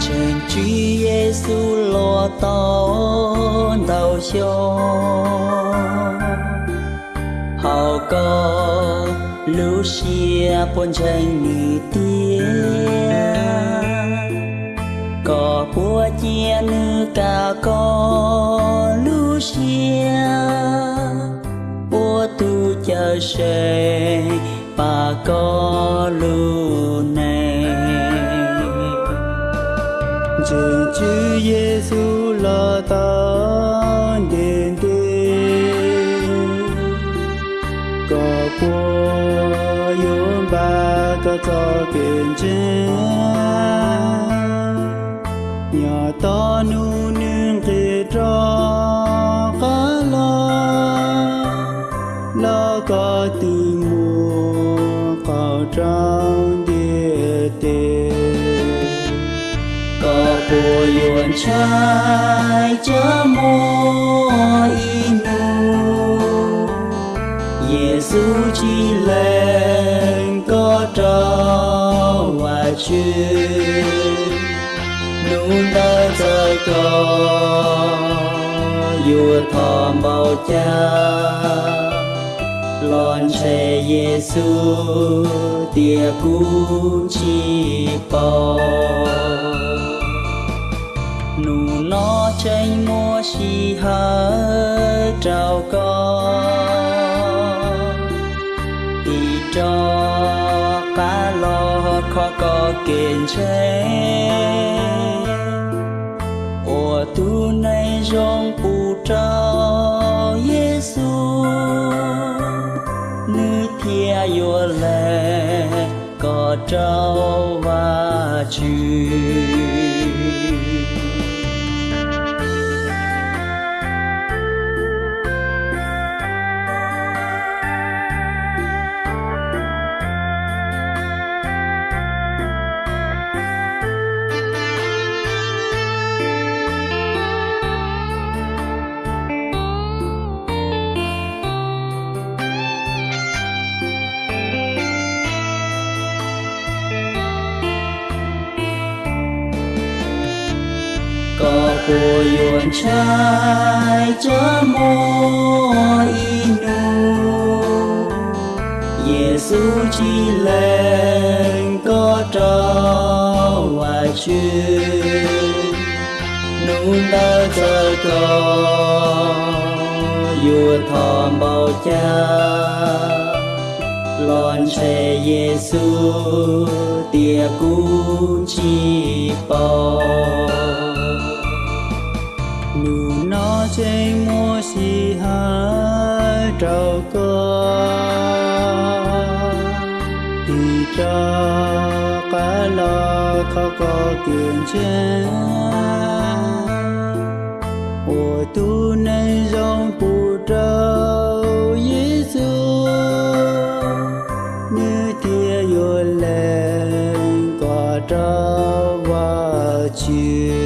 Chúa Giêsu lo tao đau cho. Hào có Lucia buồn tranh nghỉ tia có búa chia nữ cả có Lucia búa tu chờ sẽ, bà có lưu này trên Chúa Giêsu là ta đến tin. Có qua yếm ba có cho kiến chân nhà ta nu nương khi cho cá lo. Lo có từ mùa có trăng. Bùa yuan trai chớ mô inu Giêsu chỉ lên có trao và chư nụ ta trời có yêu thọ bao cha. Lon xe Giêsu tia cú chi bao nó tranh mua chi hơ trào có đi cho cá lo khó có kiện chế ủa tu này rong bù trao Giêsu nữ thia yô lệ có trao và chư có yuan trai chớ mô inu Giêsu chi lên có trao và chư nụ ta chờ có yêu thọ bao cha. Lon che Giêsu tia cú chi bao cho cá lo khó có kiện chân ô tu nay dòng phụ trâu Giêsu như tia vô lên có trâu và chiều